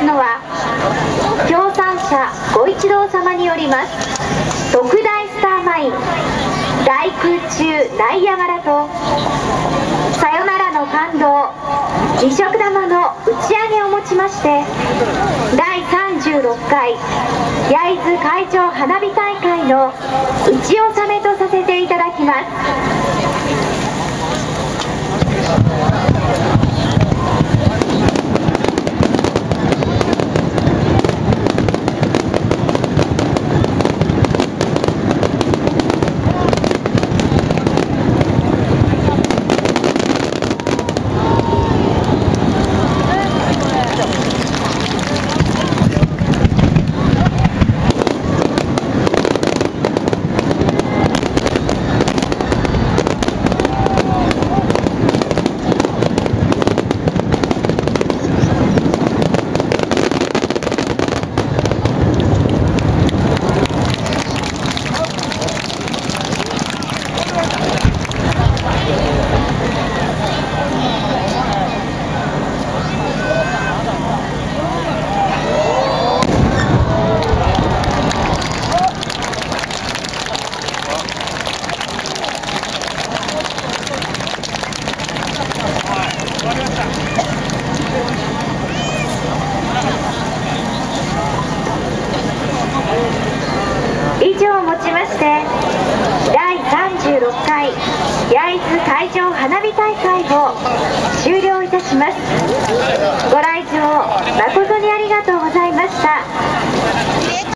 ますのは協賛者ご一同様によります特大スターマイン大空中ナイアガラとさよならの感動二色玉の打ち上げをもちまして第36回焼津会長花火大会の打ち納めとさせていただきます。以上をもちまして第36回焼津海上花火大会を終了いたします。ご来場誠にありがとうございました。